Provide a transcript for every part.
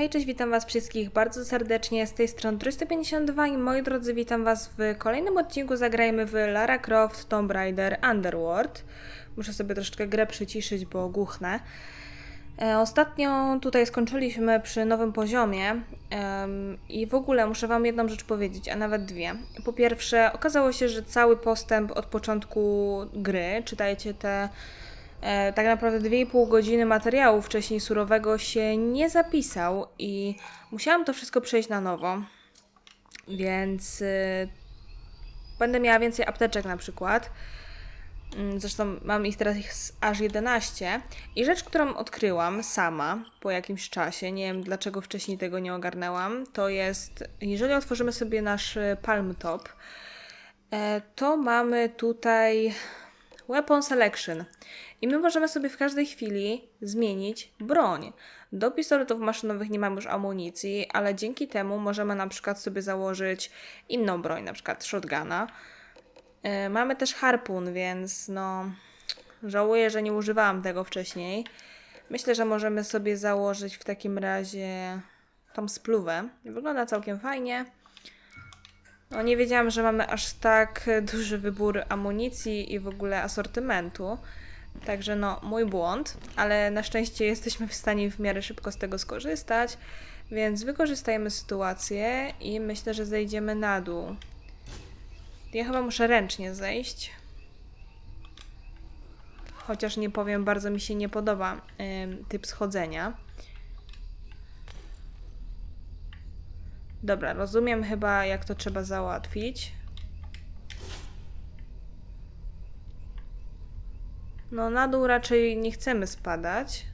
Hej, cześć, witam Was wszystkich bardzo serdecznie z tej strony 352 i moi drodzy, witam Was w kolejnym odcinku. Zagrajmy w Lara Croft Tomb Raider Underworld. Muszę sobie troszeczkę grę przyciszyć, bo głuchnę. E, Ostatnio tutaj skończyliśmy przy nowym poziomie i w ogóle muszę Wam jedną rzecz powiedzieć, a nawet dwie. Po pierwsze, okazało się, że cały postęp od początku gry, czytajcie te tak naprawdę 2,5 godziny materiału wcześniej surowego się nie zapisał i musiałam to wszystko przejść na nowo. Więc y, będę miała więcej apteczek na przykład. Mm, Zresztą mam ich teraz ich aż 11. I rzecz, którą odkryłam sama po jakimś czasie, nie wiem dlaczego wcześniej tego nie ogarnęłam, to jest, jeżeli otworzymy sobie nasz Palm Top, e, to mamy tutaj Weapon Selection. I my możemy sobie w każdej chwili zmienić broń. Do pistoletów maszynowych nie mamy już amunicji, ale dzięki temu możemy na przykład sobie założyć inną broń, na przykład shotguna. E, Mamy też harpun, więc no żałuję, że nie używałam tego wcześniej. Myślę, że możemy sobie założyć w takim razie tą spluwę. Wygląda całkiem fajnie. No nie wiedziałam, że mamy aż tak duży wybór amunicji i w ogóle asortymentu. Także no, mój błąd, ale na szczęście jesteśmy w stanie w miarę szybko z tego skorzystać, więc wykorzystajmy sytuację i myślę, że zejdziemy na dół. Ja chyba muszę ręcznie zejść. Chociaż nie powiem, bardzo mi się nie podoba ym, typ schodzenia. Dobra, rozumiem chyba, jak to trzeba załatwić. No, na dół raczej nie chcemy spadać.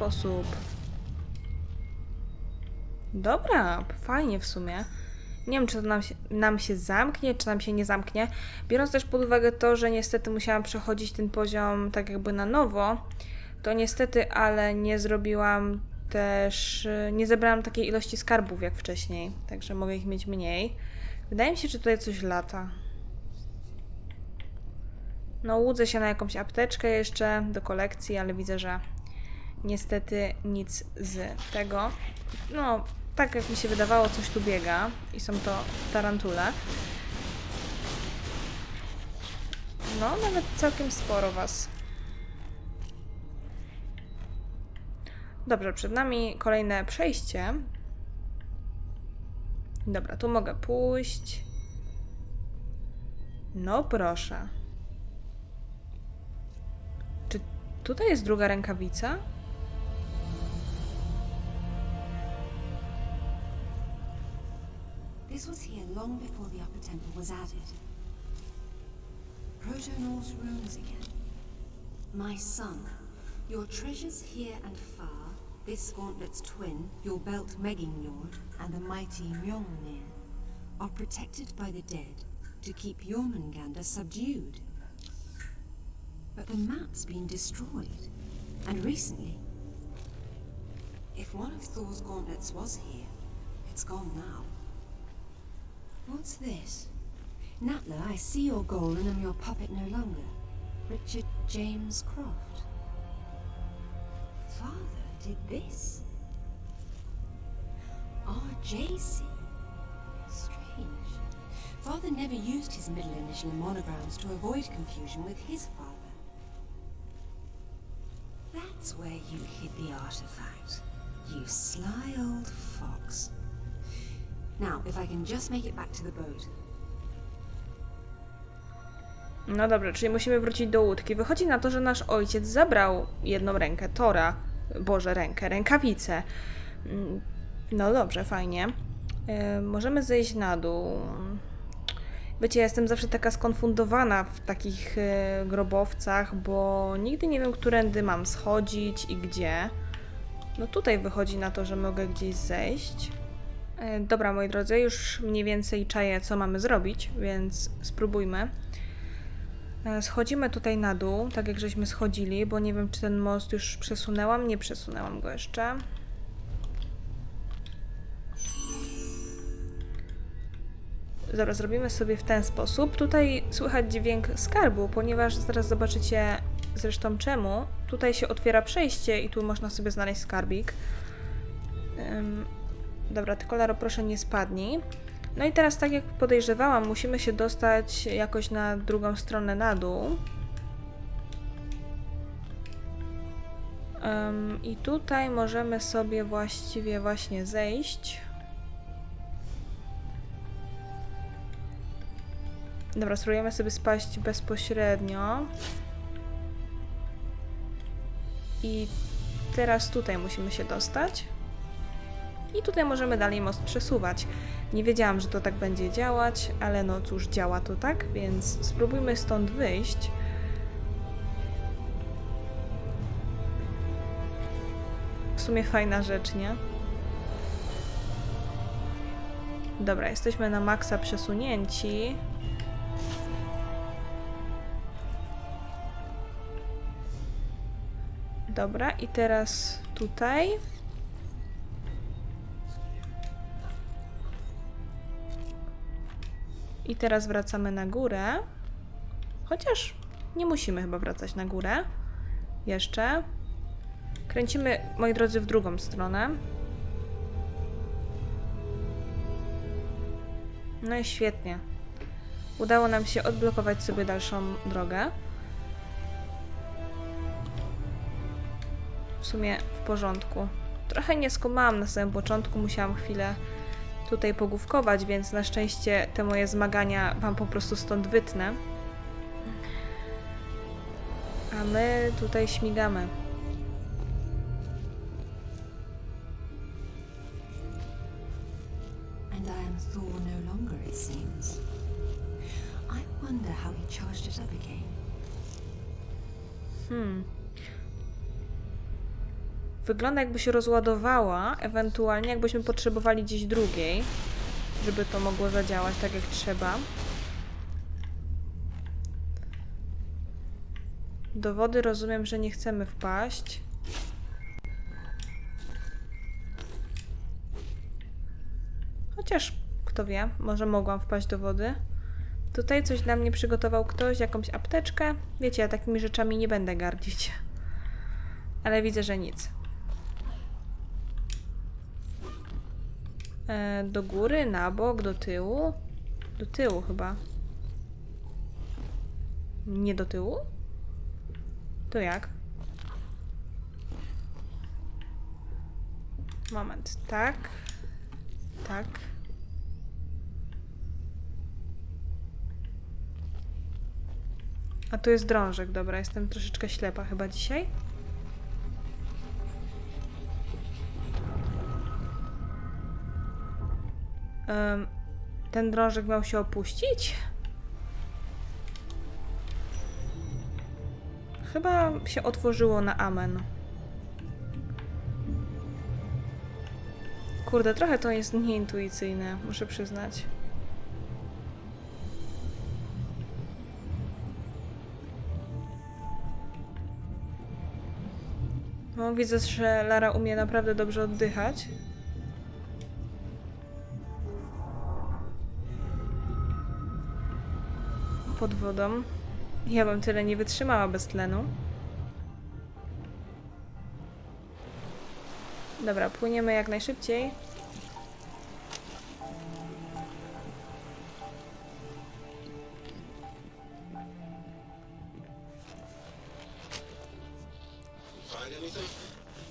Sposób. Dobra, fajnie w sumie. Nie wiem, czy to nam się, nam się zamknie, czy nam się nie zamknie. Biorąc też pod uwagę to, że niestety musiałam przechodzić ten poziom tak jakby na nowo, to niestety, ale nie zrobiłam też, nie zebrałam takiej ilości skarbów jak wcześniej, także mogę ich mieć mniej. Wydaje mi się, że tutaj coś lata. No, łudzę się na jakąś apteczkę jeszcze do kolekcji, ale widzę, że niestety nic z tego. No, tak jak mi się wydawało, coś tu biega i są to tarantule. No, nawet całkiem sporo was. Dobrze, przed nami kolejne przejście. Dobra, tu mogę pójść. No proszę. Czy tutaj jest druga rękawica? Long before the upper temple was added. Proto-Norse runes again. My son, your treasures here and far, this gauntlet's twin, your belt Megingnor, and the mighty Mjolnir, are protected by the dead to keep Jormungandr subdued. But the map's been destroyed, and recently. If one of Thor's gauntlets was here, it's gone now. What's this? Natla, I see your goal and am your puppet no longer. Richard James Croft. Father did this? RJC. Strange. Father never used his middle initial in monograms to avoid confusion with his father. That's where you hid the artifact. You sly old. Now, if I can just make it back to the boat. No dobra, czyli musimy wrócić do łódki. Wychodzi na to, że nasz ojciec zabrał jedną rękę Tora. Boże, rękę, rękawicę. Mm, No dobrze, fajnie. E, możemy zejść na dół. Wiecie, ja jestem zawsze taka skonfundowana w takich e, grobowcach, bo nigdy nie wiem, którędy mam schodzić i gdzie. No tutaj wychodzi na to, że mogę gdzieś zejść. E, Dobra, moi drodzy, już mniej więcej czaję, co mamy zrobić, więc spróbujmy. E, Schodzimy tutaj na dół, tak jak żeśmy schodzili, bo nie wiem, czy ten most już przesunęłam. Nie przesunęłam go jeszcze. Dobra, zrobimy sobie w ten sposób. Tutaj słychać dźwięk skarbu, ponieważ zaraz zobaczycie zresztą czemu. Tutaj się otwiera przejście i tu można sobie znaleźć skarbik. Ym, dobra, tylko Laro, proszę nie spadnij. No i teraz, tak jak podejrzewałam, musimy się dostać jakoś na drugą stronę na dół. Ym, I tutaj możemy sobie właściwie właśnie zejść. Dobra, spróbujemy sobie spaść bezpośrednio. I teraz tutaj musimy się dostać. I tutaj możemy dalej most przesuwać. Nie wiedziałam, że to tak będzie działać, ale no cóż, działa to tak, więc spróbujmy stąd wyjść. W sumie fajna rzecz, nie? Dobra, jesteśmy na maksa przesunięci. Dobra, i teraz tutaj. I teraz wracamy na górę. Chociaż nie musimy chyba wracać na górę. Jeszcze. Kręcimy, moi drodzy, w drugą stronę. No i świetnie. Udało nam się odblokować sobie dalszą drogę. w sumie w porządku. Trochę nie skumałam na samym początku, musiałam chwilę tutaj pogłówkować, więc na szczęście te moje zmagania wam po prostu stąd wytnę. A my tutaj śmigamy. And I am Thor no longer, it seems. I wonder how he charged it up again. Hmm. Wygląda jakby się rozładowała, ewentualnie jakbyśmy potrzebowali gdzieś drugiej, żeby to mogło zadziałać tak jak trzeba. Do wody rozumiem, że nie chcemy wpaść. Chociaż, kto wie, może mogłam wpaść do wody. Tutaj coś dla mnie przygotował ktoś, jakąś apteczkę. Wiecie, ja takimi rzeczami nie będę gardzić. Ale widzę, że nic. E, do góry, na bok, do tyłu? Do tyłu chyba. Nie do tyłu? To jak? Moment, tak. Tak. A tu jest drążek, dobra, jestem troszeczkę ślepa chyba dzisiaj. Ten drążek miał się opuścić? Chyba się otworzyło na amen. Kurde, trochę to jest nieintuicyjne, muszę przyznać. No, widzę, że Lara umie naprawdę dobrze oddychać. Pod wodą. Ja bym tyle nie wytrzymała bez tlenu. Dobra, płyniemy jak najszybciej.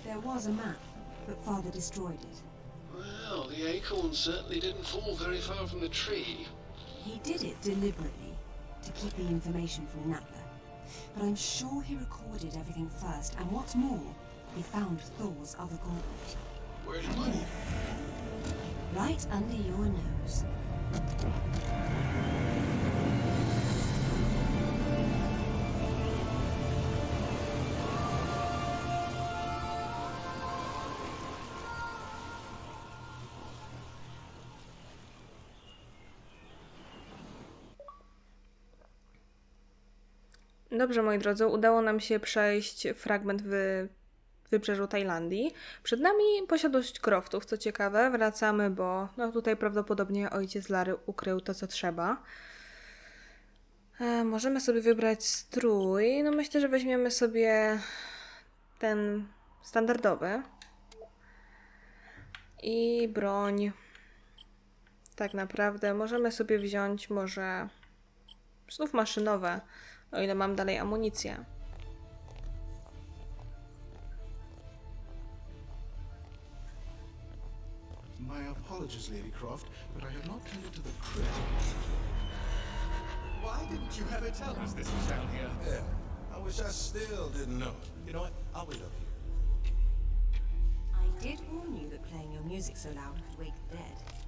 There was a map, but father destroyed it. Well, the acorn certainly didn't fall very far from the tree. He did it deliberately to keep the information from Natla. But I'm sure he recorded everything first, and what's more, he found Thor's other gauntlet. You put it? Right under your nose. Dobrze, moi drodzy, udało nam się przejść fragment w wybrzeżu Tajlandii. Przed nami posiadłość Croftów, co ciekawe. Wracamy, bo no tutaj prawdopodobnie ojciec Lary ukrył to, co trzeba. E, możemy sobie wybrać strój. No myślę, że weźmiemy sobie ten standardowy. I broń. Tak naprawdę możemy sobie wziąć może znów maszynowe, o ile mam dalej amunicję. My apologies, Lady Croft, but I have not tended to the crypt. Why didn't you ever tell us this was down here? Yeah, I wish I still didn't know. You know what? I'll wait up here. I did warn you that playing your music so loud could wake the dead.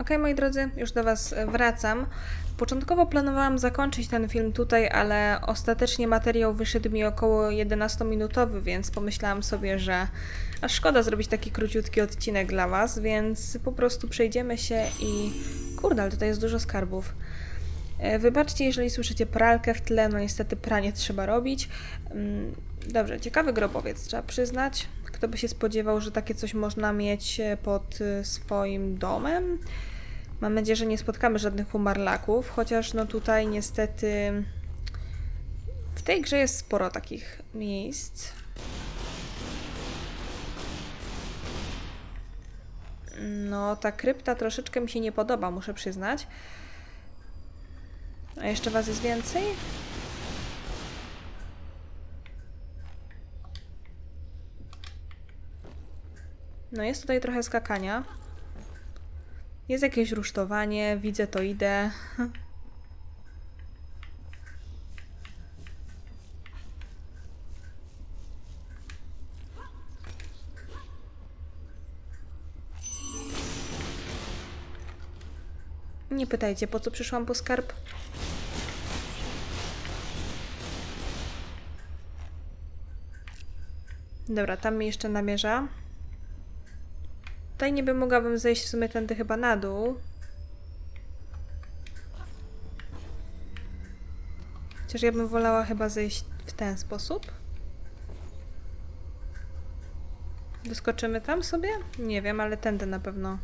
Ok, moi drodzy, już do Was e, wracam. Początkowo planowałam zakończyć ten film tutaj, ale ostatecznie materiał wyszedł mi około 11-minutowy, więc pomyślałam sobie, że aż szkoda zrobić taki króciutki odcinek dla Was, więc po prostu przejdziemy się i. Kurde, tutaj jest dużo skarbów. E, Wybaczcie, jeżeli słyszycie pralkę w tle, no niestety pranie trzeba robić. Mm, Dobrze, ciekawy grobowiec, trzeba przyznać. Kto by się spodziewał, że takie coś można mieć e, pod e, swoim domem? Mam nadzieję, że nie spotkamy żadnych humarlaków, chociaż no tutaj niestety w tej grze jest sporo takich miejsc. No, ta krypta troszeczkę mi się nie podoba, muszę przyznać. A jeszcze was jest więcej? No jest tutaj trochę skakania. Jest jakieś rusztowanie, widzę to idę. Nie pytajcie, po co przyszłam po skarb. Dobra, tam mi jeszcze namierza. Tutaj niby mogłabym zejść w sumie tędy chyba na dół. Chociaż ja bym wolała chyba zejść w ten sposób. Wyskoczymy tam sobie? Nie wiem, ale tędy na pewno.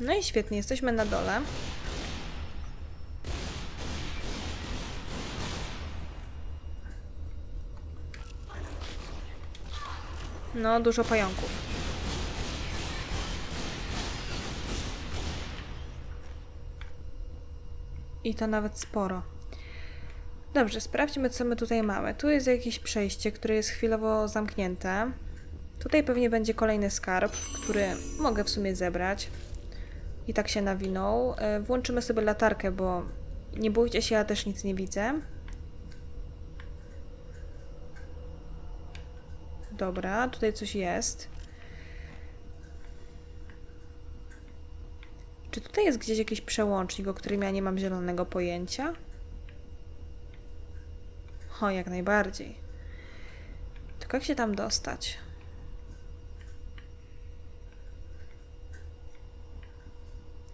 No i świetnie, jesteśmy na dole. No, dużo pająków. I to nawet sporo. Dobrze, sprawdźmy, co my tutaj mamy. Tu jest jakieś przejście, które jest chwilowo zamknięte. Tutaj pewnie będzie kolejny skarb, który mogę w sumie zebrać. I tak się nawinął. E, Włączymy sobie latarkę, bo nie bójcie się, ja też nic nie widzę. Dobra, tutaj coś jest. Czy tutaj jest gdzieś jakiś przełącznik, o którym ja nie mam zielonego pojęcia? O, jak najbardziej. Tylko jak się tam dostać?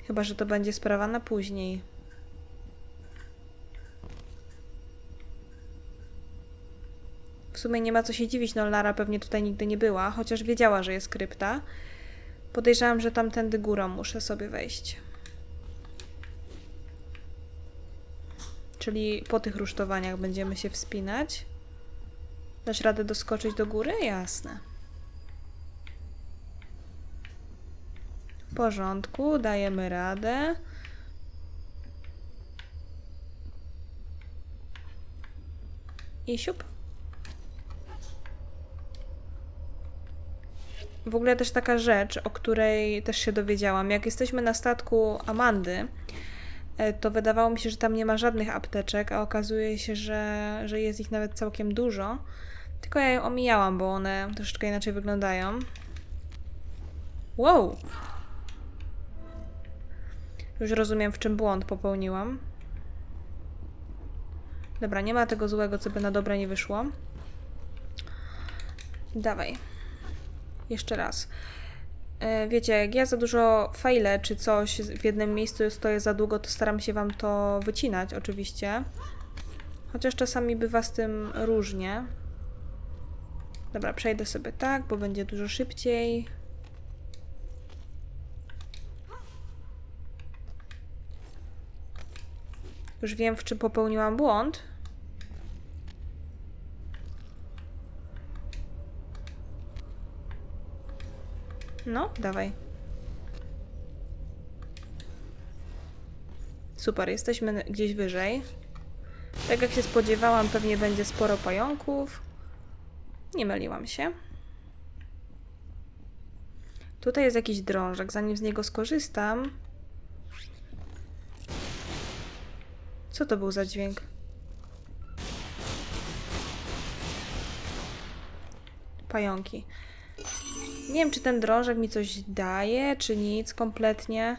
Chyba, że to będzie sprawa na później. W sumie nie ma co się dziwić, no Lara pewnie tutaj nigdy nie była, chociaż wiedziała, że jest krypta. Podejrzewam, że tamtędy górą muszę sobie wejść. Czyli po tych rusztowaniach będziemy się wspinać. Dasz radę doskoczyć do góry? Jasne. W porządku, dajemy radę. I siup. W ogóle też taka rzecz, o której też się dowiedziałam. Jak jesteśmy na statku Amandy, e, to wydawało mi się, że tam nie ma żadnych apteczek, a okazuje się, że, że jest ich nawet całkiem dużo. Tylko ja je omijałam, bo one troszeczkę inaczej wyglądają. Wow! Już rozumiem, w czym błąd popełniłam. Dobra, nie ma tego złego, co by na dobre nie wyszło. Dawaj. Jeszcze raz. E, Wiecie, jak ja za dużo fajlę czy coś w jednym miejscu stoję za długo, to staram się wam to wycinać, oczywiście. Chociaż czasami bywa z tym różnie. Dobra, przejdę sobie tak, bo będzie dużo szybciej. Już wiem, w czym popełniłam błąd. No, dawaj. Super, jesteśmy gdzieś wyżej. Tak jak się spodziewałam, pewnie będzie sporo pająków. Nie myliłam się. Tutaj jest jakiś drążek. Zanim z niego skorzystam... Co to był za dźwięk? Pająki. Nie wiem, czy ten drążek mi coś daje, czy nic kompletnie.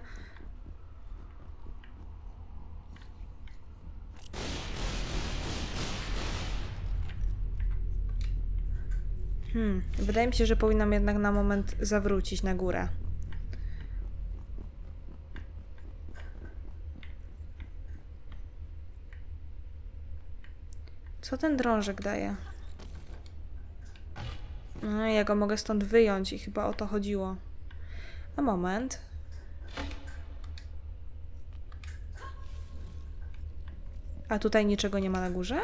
Hmm, wydaje mi się, że powinnam jednak na moment zawrócić na górę. Co ten drążek daje? No, ja go mogę stąd wyjąć i chyba o to chodziło. A moment. A tutaj niczego nie ma na górze?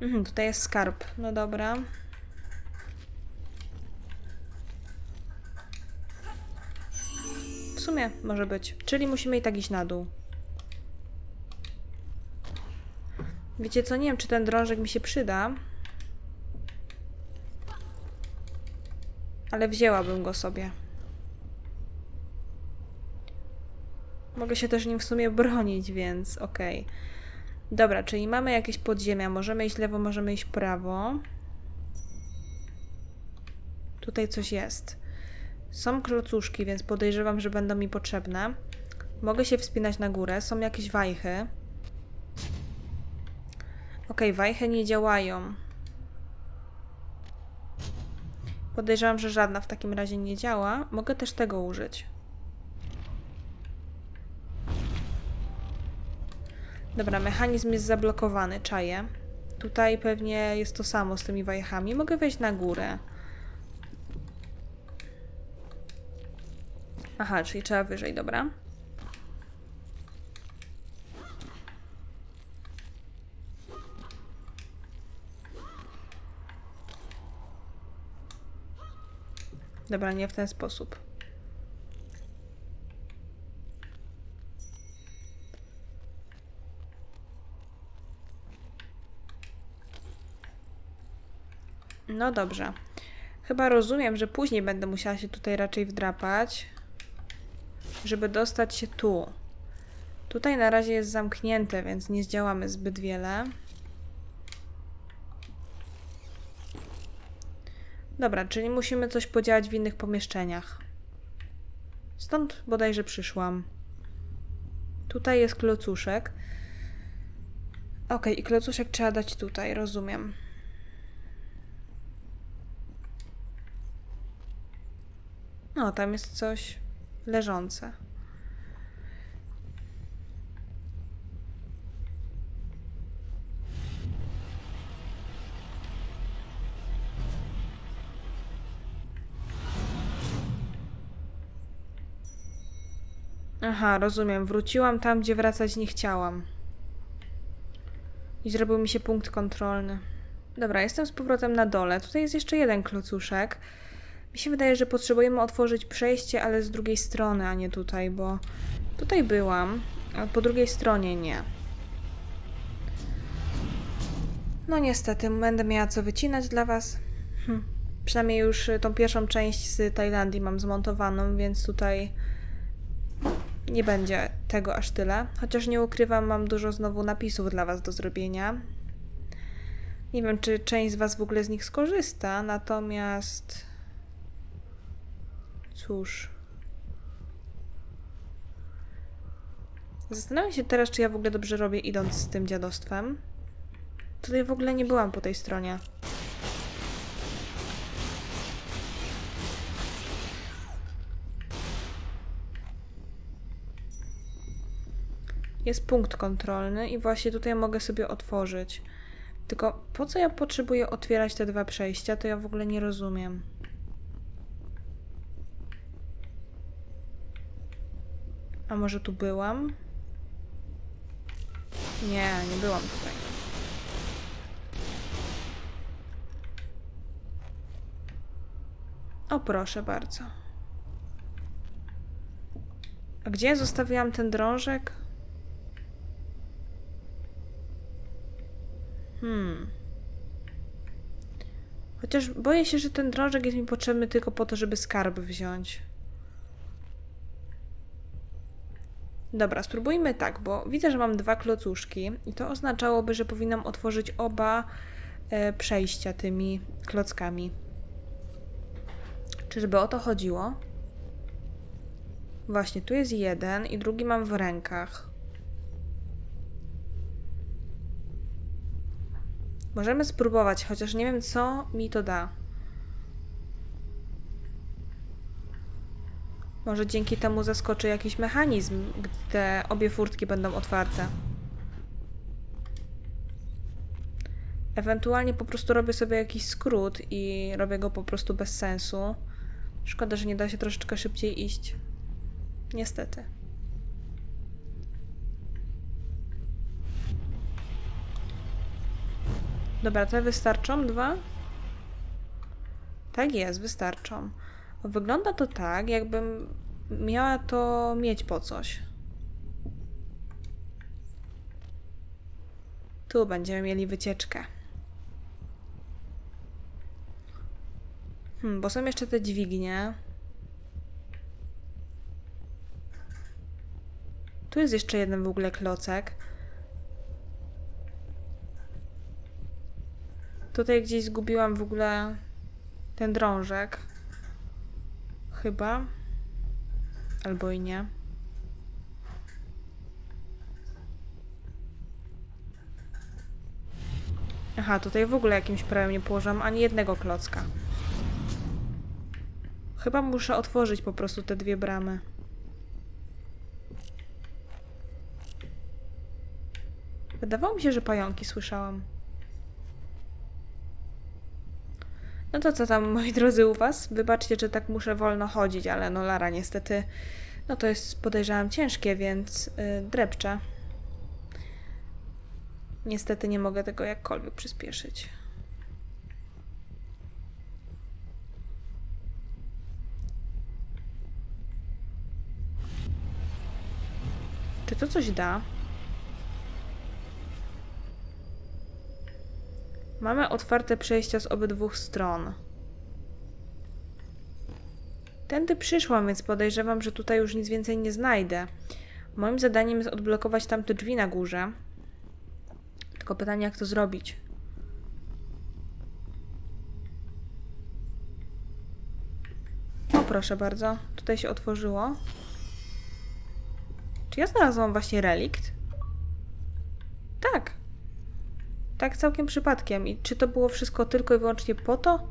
Mhm, tutaj jest skarb. No dobra. W sumie może być. Czyli musimy i tak iść na dół. Wiecie co, nie wiem, czy ten drążek mi się przyda. Ale wzięłabym go sobie. Mogę się też nim w sumie bronić, więc okej. Dobra, czyli mamy jakieś podziemia. Możemy iść lewo, możemy iść prawo. Tutaj coś jest. Są klocuszki, więc podejrzewam, że będą mi potrzebne. Mogę się wspinać na górę. Są jakieś wajchy. Okej, wajchy nie działają. Podejrzewam, że żadna w takim razie nie działa. Mogę też tego użyć. Dobra, mechanizm jest zablokowany, czaję. Tutaj pewnie jest to samo z tymi wajchami. Mogę wejść na górę. Aha, czyli trzeba wyżej, dobra. Dobra, nie w ten sposób. No dobrze. Chyba rozumiem, że później będę musiała się tutaj raczej wdrapać, żeby dostać się tu. Tutaj na razie jest zamknięte, więc nie zdziałamy zbyt wiele. Dobra, czyli musimy coś podziałać w innych pomieszczeniach. Stąd bodajże przyszłam. Tutaj jest klocuszek. Ok, i klocuszek trzeba dać tutaj, rozumiem. No, tam jest coś. leżące. Aha, rozumiem. Wróciłam tam, gdzie wracać nie chciałam. I zrobił mi się punkt kontrolny. Dobra, jestem z powrotem na dole. Tutaj jest jeszcze jeden klocuszek. Mi się wydaje, że potrzebujemy otworzyć przejście, ale z drugiej strony, a nie tutaj, bo tutaj byłam, a po drugiej stronie nie. No niestety, będę miała co wycinać dla Was. Hm. Przynajmniej już y, tą pierwszą część z Tajlandii mam zmontowaną, więc tutaj nie będzie tego aż tyle. Chociaż nie ukrywam, mam dużo znowu napisów dla Was do zrobienia. Nie wiem, czy część z Was w ogóle z nich skorzysta, natomiast. Cóż. Zastanawiam się teraz, czy ja w ogóle dobrze robię, idąc z tym dziadostwem. Tutaj w ogóle nie byłam po tej stronie. Jest punkt kontrolny i właśnie tutaj mogę sobie otworzyć. Tylko po co ja potrzebuję otwierać te dwa przejścia, to ja w ogóle nie rozumiem. A może tu byłam? Nie, nie byłam tutaj. O, proszę bardzo. A gdzie ja zostawiłam ten drążek? Hmm. Chociaż boję się, że ten drążek jest mi potrzebny tylko po to, żeby skarb wziąć. Dobra, spróbujmy tak, bo widzę, że mam dwa klocuszki i to oznaczałoby, że powinnam otworzyć oba e, przejścia tymi klockami. Czyżby o to chodziło? Właśnie, tu jest jeden i drugi mam w rękach. Możemy spróbować, chociaż nie wiem, co mi to da. Może dzięki temu zaskoczy jakiś mechanizm, gdy te obie furtki będą otwarte. Ewentualnie po prostu robię sobie jakiś skrót i robię go po prostu bez sensu. Szkoda, że nie da się troszeczkę szybciej iść. Niestety. Dobra, te wystarczą? Dwa? Tak jest, wystarczą. Wygląda to tak, jakbym miała to mieć po coś. Tu będziemy mieli wycieczkę. Hmm, bo są jeszcze te dźwignie. Tu jest jeszcze jeden w ogóle klocek. Tutaj gdzieś zgubiłam w ogóle ten drążek. Chyba. Albo i nie. Aha, tutaj w ogóle jakimś prawem nie położyłam ani jednego klocka. Chyba muszę otworzyć po prostu te dwie bramy. Wydawało mi się, że pająki słyszałam. No to co tam, moi drodzy, u was? Wybaczcie, że tak muszę wolno chodzić, ale no Lara niestety, no to jest podejrzewam ciężkie, więc yy. Niestety nie mogę tego jakkolwiek przyspieszyć. Czy to coś da? Mamy otwarte przejścia z obydwu stron. Tędy przyszłam, więc podejrzewam, że tutaj już nic więcej nie znajdę. Moim zadaniem jest odblokować tamte drzwi na górze. Tylko pytanie, jak to zrobić. O, proszę bardzo. Tutaj się otworzyło. Czy ja znalazłam właśnie relikt? Tak. Tak całkiem przypadkiem. I czy to było wszystko tylko i wyłącznie po to?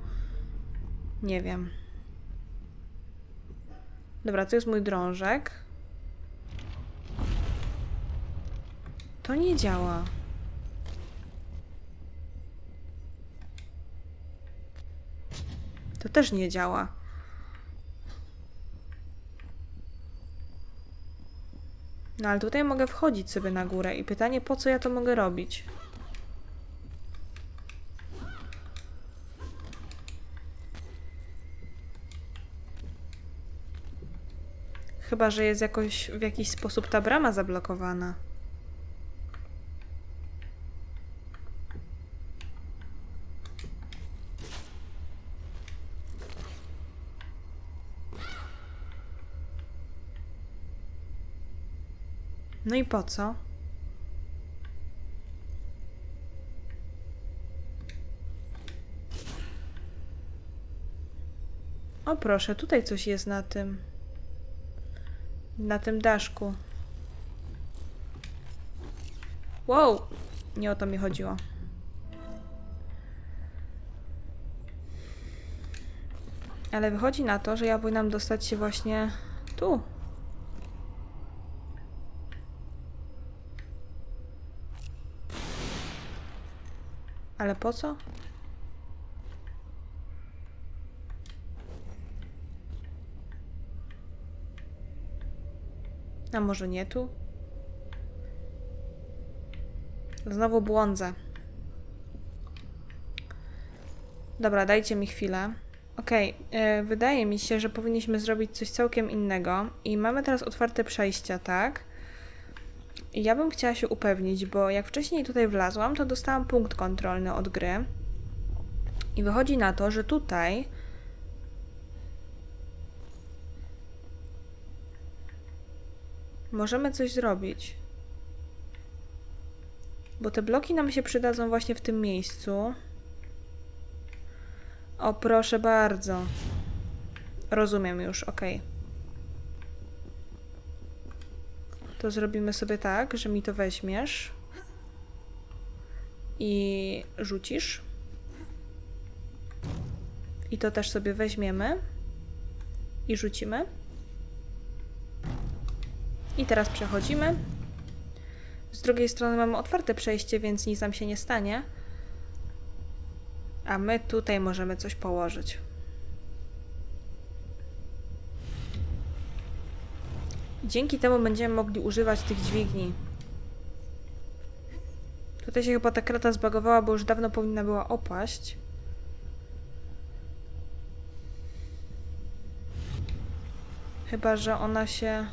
Nie wiem. Dobra, to jest mój drążek. To nie działa. To też nie działa. No ale tutaj mogę wchodzić sobie na górę i pytanie, po co ja to mogę robić? Chyba, że jest jakoś w jakiś sposób ta brama zablokowana. No i po co? O proszę, tutaj coś jest na tym. Na tym daszku. Wow! Nie o to mi chodziło. Ale wychodzi na to, że ja powinnam dostać się właśnie tu. Ale po co? A może nie tu? Znowu błądzę. Dobra, dajcie mi chwilę. Okej, e, wydaje mi się, że powinniśmy zrobić coś całkiem innego. I mamy teraz otwarte przejścia, tak? I ja bym chciała się upewnić, bo jak wcześniej tutaj wlazłam, to dostałam punkt kontrolny od gry. I wychodzi na to, że tutaj możemy coś zrobić. Bo te bloki nam się przydadzą właśnie w tym miejscu. O, proszę bardzo. Rozumiem już, ok. To zrobimy sobie tak, że mi to weźmiesz i rzucisz. I to też sobie weźmiemy i rzucimy. I teraz przechodzimy. Z drugiej strony mamy otwarte przejście, więc nic nam się nie stanie. A my tutaj możemy coś położyć. Dzięki temu będziemy mogli używać tych dźwigni. Tutaj się chyba ta krata zbagowała, bo już dawno powinna była opaść. Chyba, że ona się...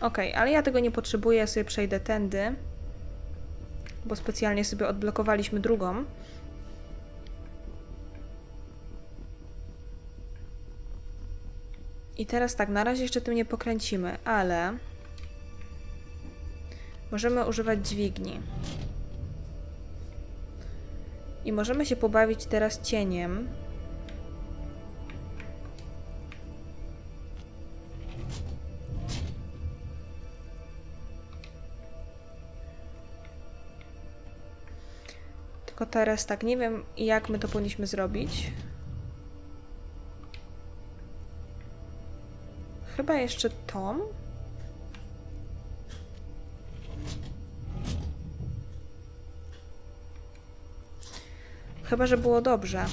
Okej, ale ja tego nie potrzebuję, ja sobie przejdę tędy. Bo specjalnie sobie odblokowaliśmy drugą. I teraz tak, na razie jeszcze tym nie pokręcimy, ale możemy używać dźwigni. I możemy się pobawić teraz cieniem. Tylko teraz tak, nie wiem jak my to powinniśmy zrobić. Chyba jeszcze Tom? Chyba, że było dobrze.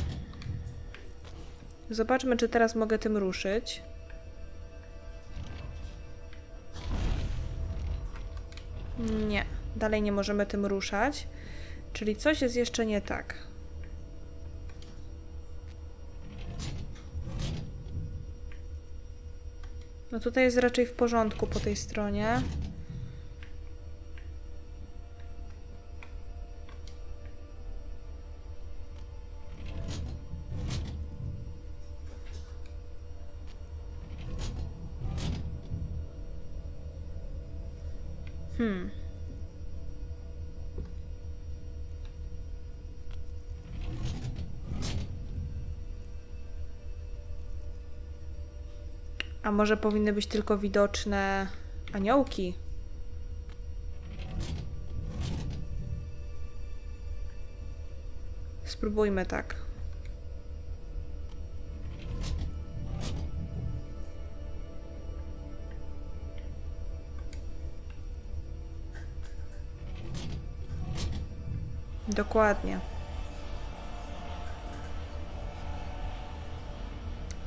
Zobaczmy, czy teraz mogę tym ruszyć. Nie, dalej nie możemy tym ruszać. Czyli coś jest jeszcze nie tak. No tutaj jest raczej w porządku po tej stronie. może powinny być tylko widoczne aniołki? Spróbujmy tak. Dokładnie.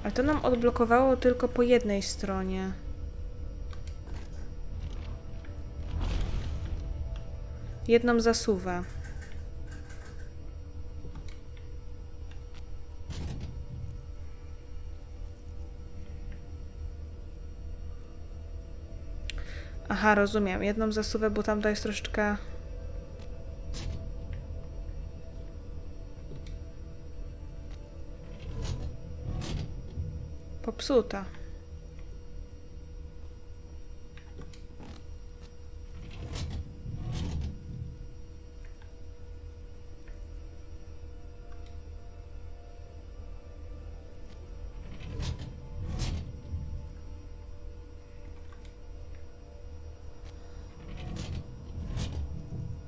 Ale to nam odblokowało tylko po jednej stronie. Jedną zasuwę. Aha, rozumiem. Jedną zasuwę, bo tamta jest troszeczkę... Popsuta.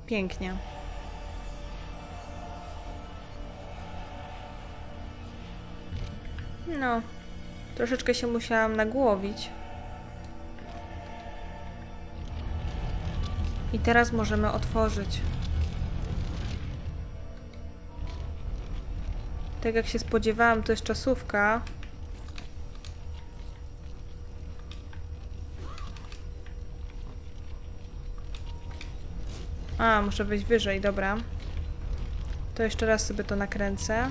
Pięknie. No, troszeczkę się musiałam nagłowić. I teraz możemy otworzyć. Tak jak się spodziewałam, to jest czasówka. A, muszę wejść wyżej, dobra. To jeszcze raz sobie to nakręcę.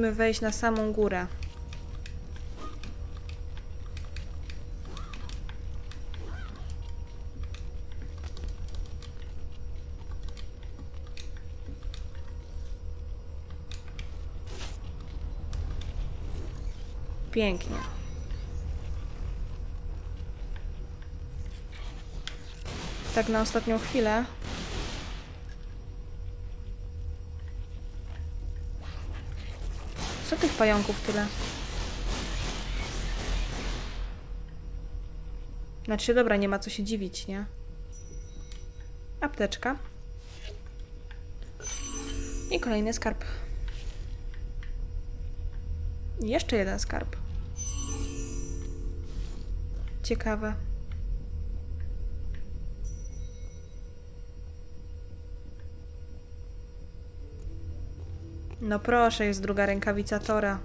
Musimy wejść na samą górę. Pięknie. Tak na ostatnią chwilę. Tych pająków tyle? Znaczy, dobra, nie ma co się dziwić, nie? Apteczka. I kolejny skarb. Jeszcze jeden skarb. Ciekawe. No proszę, jest druga rękawica Tora.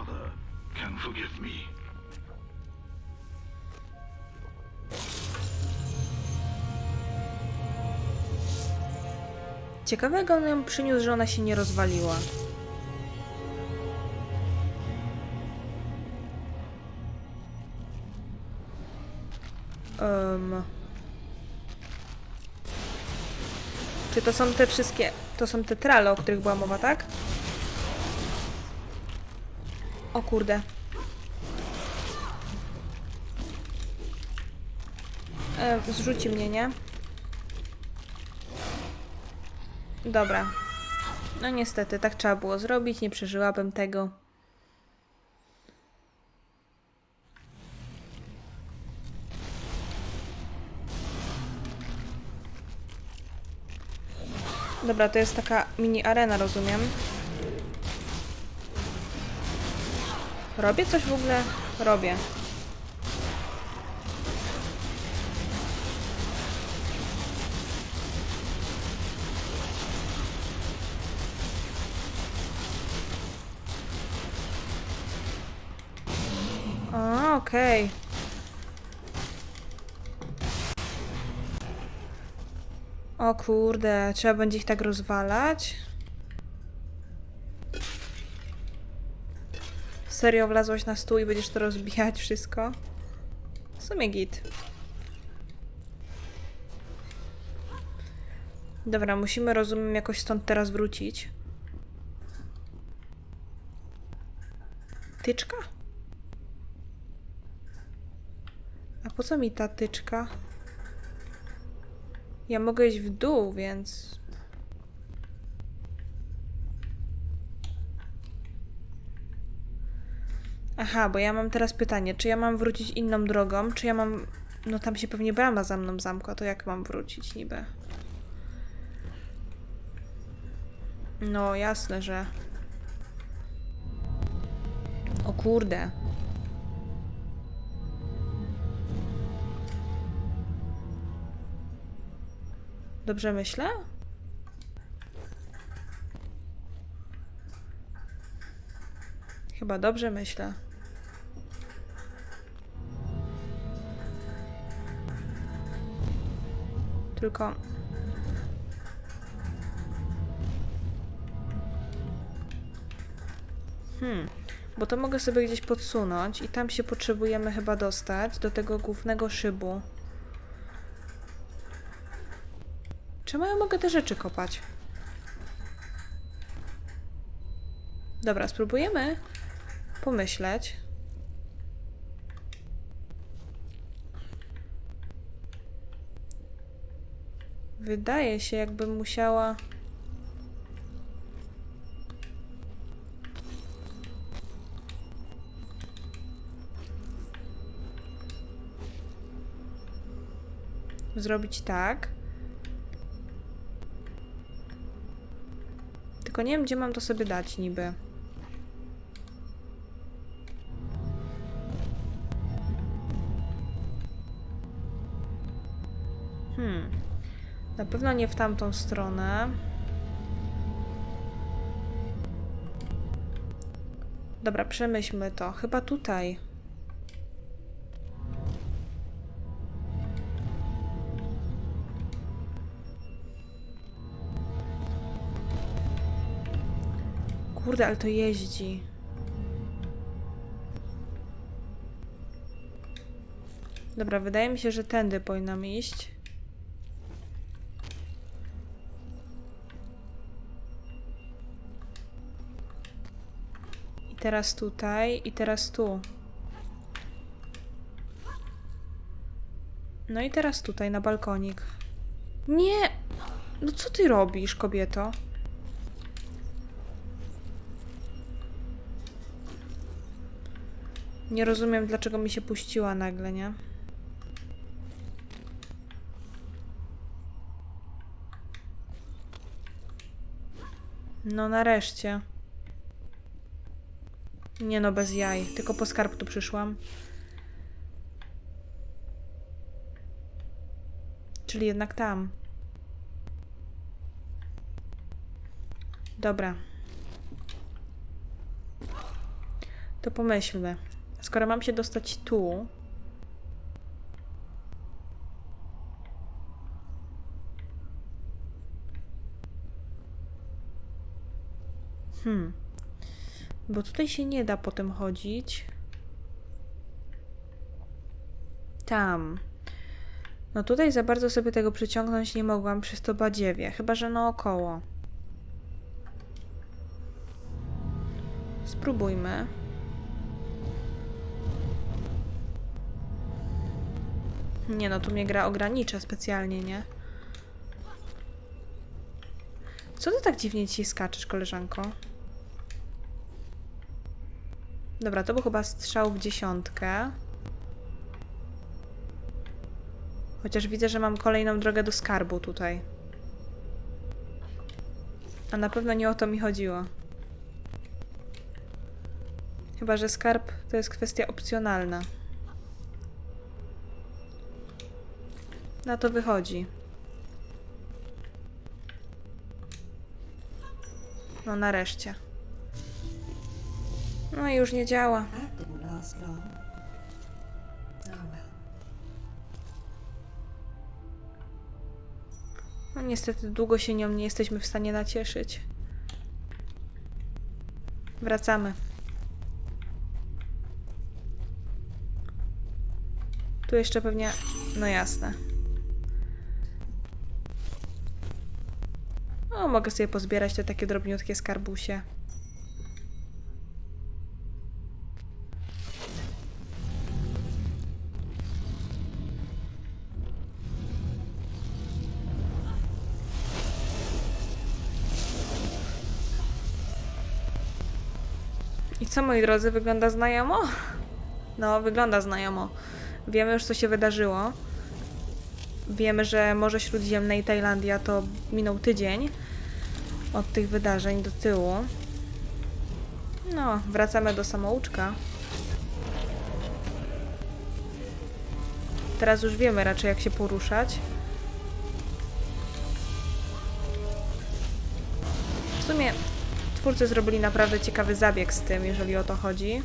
Mother can forgive me. Ciekawe, jak on ją przyniósł, że ona się nie rozwaliła. Um. Czy to są te wszystkie... To są te trale, o których była mowa, tak? O kurde. E, zrzuci mnie, nie? Dobra. No niestety, tak trzeba było zrobić, nie przeżyłabym tego. Dobra, to jest taka mini arena, rozumiem. Robię coś w ogóle? Robię. A, okej. O kurde, trzeba będzie ich tak rozwalać? Serio wlazłaś na stół i będziesz to rozbijać wszystko? W sumie git. Dobra, musimy, rozumiem, jakoś stąd teraz wrócić. Tyczka? A po co mi ta tyczka? Ja mogę iść w dół, więc... Aha, bo ja mam teraz pytanie, czy ja mam wrócić inną drogą, czy ja mam... No tam się pewnie brama za mną zamkła, to jak mam wrócić niby? No, jasne, że... O kurde. Dobrze myślę? Chyba dobrze myślę. Tylko. Hmm, bo to mogę sobie gdzieś podsunąć i tam się potrzebujemy chyba dostać do tego głównego szybu. Czemu ja mogę te rzeczy kopać? Dobra, spróbujemy pomyśleć. Wydaje się, jakbym musiała. Zrobić tak. Tylko nie wiem, gdzie mam to sobie dać niby. Pewno nie w tamtą stronę. Dobra, przemyślmy to. Chyba tutaj. Kurde, ale to jeździ. Dobra, wydaje mi się, że tędy powinnam iść. Teraz tutaj, i teraz tu. No i teraz tutaj, na balkonik. Nie! No co ty robisz, kobieto? Nie rozumiem, dlaczego mi się puściła nagle, nie? No nareszcie. Nie no, bez jaj. Tylko po skarb tu przyszłam. Czyli jednak tam. Dobra. To pomyślmy. Skoro mam się dostać tu. Hmm. Bo tutaj się nie da potem chodzić. Tam. No tutaj za bardzo sobie tego przyciągnąć nie mogłam przez to badziewie. Chyba, że naokoło. Spróbujmy. Nie no, tu mnie gra ogranicza specjalnie, nie? Co ty tak dziwnie ci skaczesz, koleżanko? Dobra, to był chyba strzał w dziesiątkę. Chociaż widzę, że mam kolejną drogę do skarbu tutaj. A na pewno nie o to mi chodziło. Chyba, że skarb to jest kwestia opcjonalna. Na to wychodzi. No nareszcie. No i już nie działa. No niestety długo się nią nie jesteśmy w stanie nacieszyć. Wracamy. Tu jeszcze pewnie... No jasne. O, mogę sobie pozbierać te takie drobniutkie skarbusie. Co, moi drodzy, wygląda znajomo? No, wygląda znajomo. Wiemy już, co się wydarzyło. Wiemy, że Morze Śródziemne i Tajlandia to minął tydzień od tych wydarzeń do tyłu. No, wracamy do samouczka. Teraz już wiemy raczej, jak się poruszać. Twórcy zrobili naprawdę ciekawy zabieg z tym, jeżeli o to chodzi.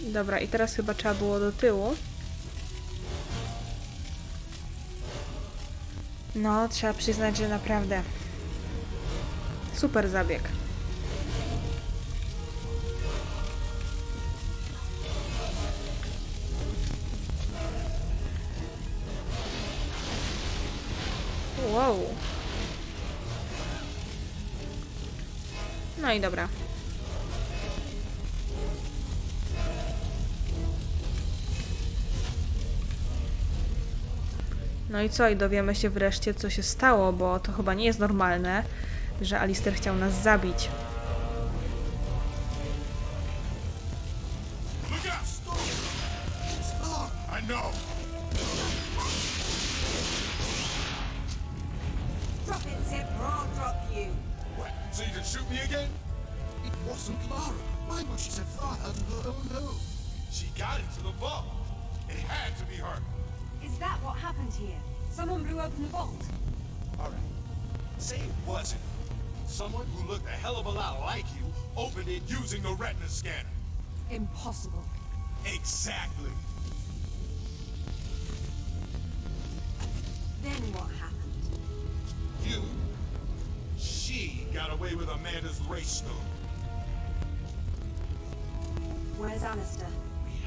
Dobra, i teraz chyba trzeba było do tyłu. No, trzeba przyznać, że naprawdę super zabieg. Dobra. No i co? I dowiemy się wreszcie, co się stało, bo to chyba nie jest normalne, że Alister chciał nas zabić.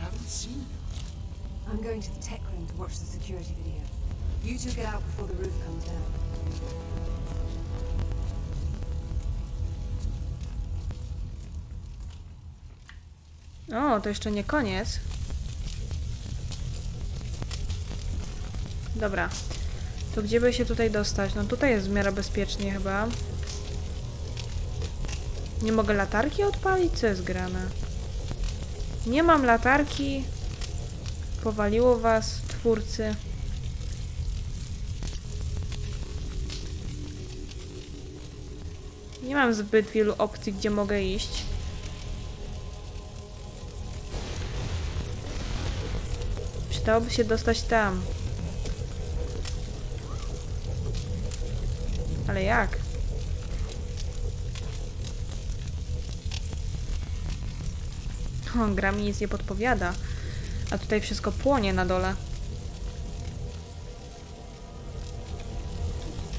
Haven't seen him. I'm going to the tech room to watch the security video. You two get out before the roof comes down. O, to jeszcze nie koniec. Dobra. To gdzie by się tutaj dostać? No tutaj jest w miarę bezpiecznie chyba. Nie mogę latarki odpalić? Co jest grane? Nie mam latarki. Powaliło was, twórcy. Nie mam zbyt wielu opcji, gdzie mogę iść. Przydałoby się dostać tam. Ale jak? Gra mi nic nie podpowiada. A tutaj wszystko płonie na dole.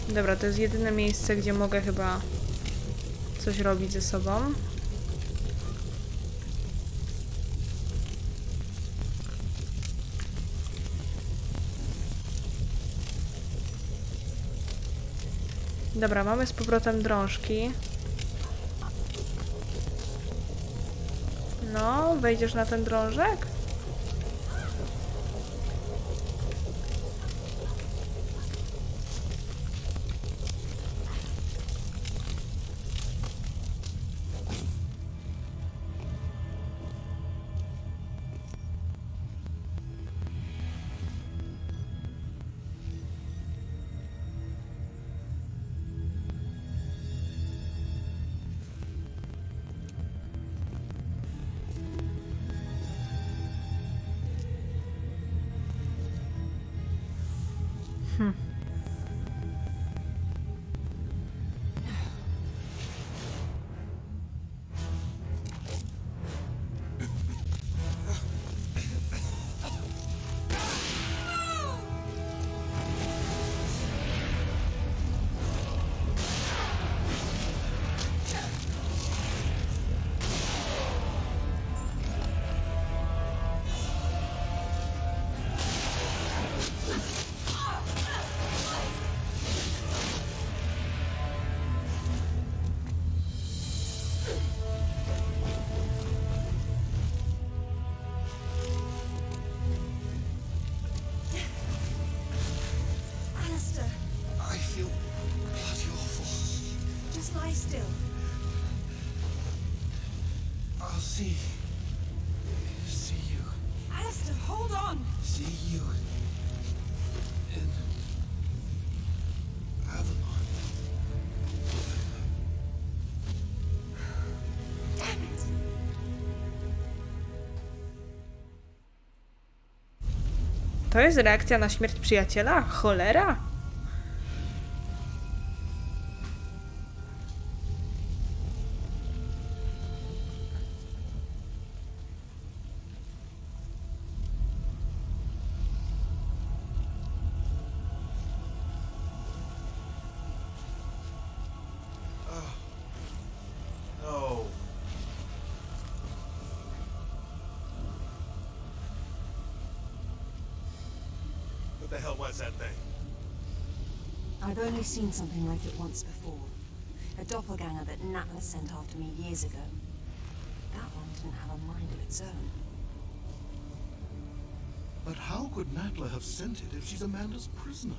Dobra, to jest jedyne miejsce, gdzie mogę chyba coś robić ze sobą. Dobra, mamy z powrotem drążki. Wejdziesz na ten drążek? Hmm. To jest reakcja na śmierć przyjaciela? Cholera? I've only seen something like it once before. A doppelganger that Natla sent after me years ago. That one didn't have a mind of its own. But how could Natla have sent it if she's Amanda's prisoner?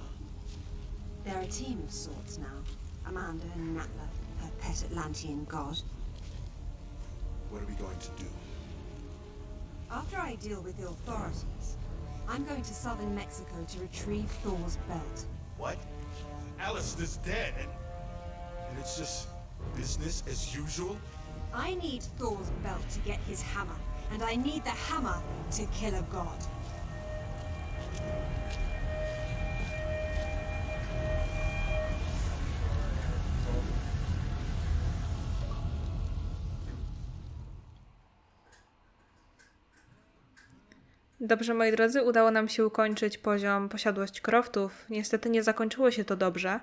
They're a team of sorts now. Amanda and Natla, her pet Atlantean god. What are we going to do? After I deal with the authorities, I'm going to southern Mexico to retrieve Thor's belt. What? Alistair's dead and and it's just business as usual? I need Thor's belt to get his hammer, and I need the hammer to kill a god. Dobrze, moi drodzy, udało nam się ukończyć poziom posiadłość croftów. Niestety nie zakończyło się to dobrze.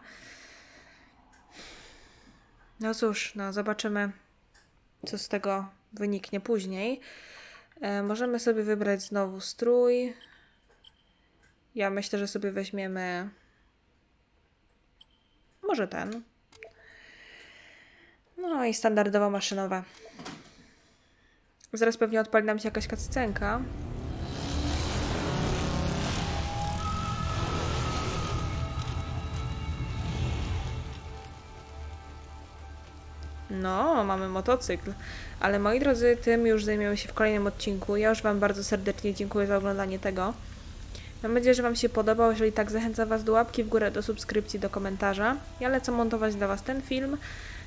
No cóż, no zobaczymy, co z tego wyniknie później. E, możemy sobie wybrać znowu strój. Ja myślę, że sobie weźmiemy może ten. No i standardowo maszynowe. Zaraz pewnie odpali nam się jakaś cutscenka. No, mamy motocykl. Ale moi drodzy, tym już zajmiemy się w kolejnym odcinku. Ja już Wam bardzo serdecznie dziękuję za oglądanie tego. Mam nadzieję, że Wam się podobał. Jeżeli tak, zachęcam Was do łapki w górę, do subskrypcji, do komentarza. Ja lecę montować dla Was ten film.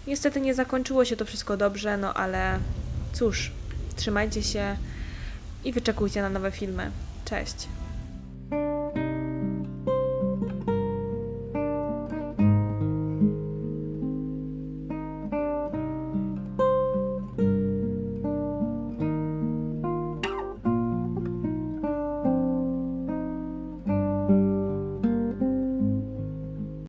Niestety nie zakończyło się to wszystko dobrze, no ale cóż, trzymajcie się i wyczekujcie na nowe filmy. Cześć!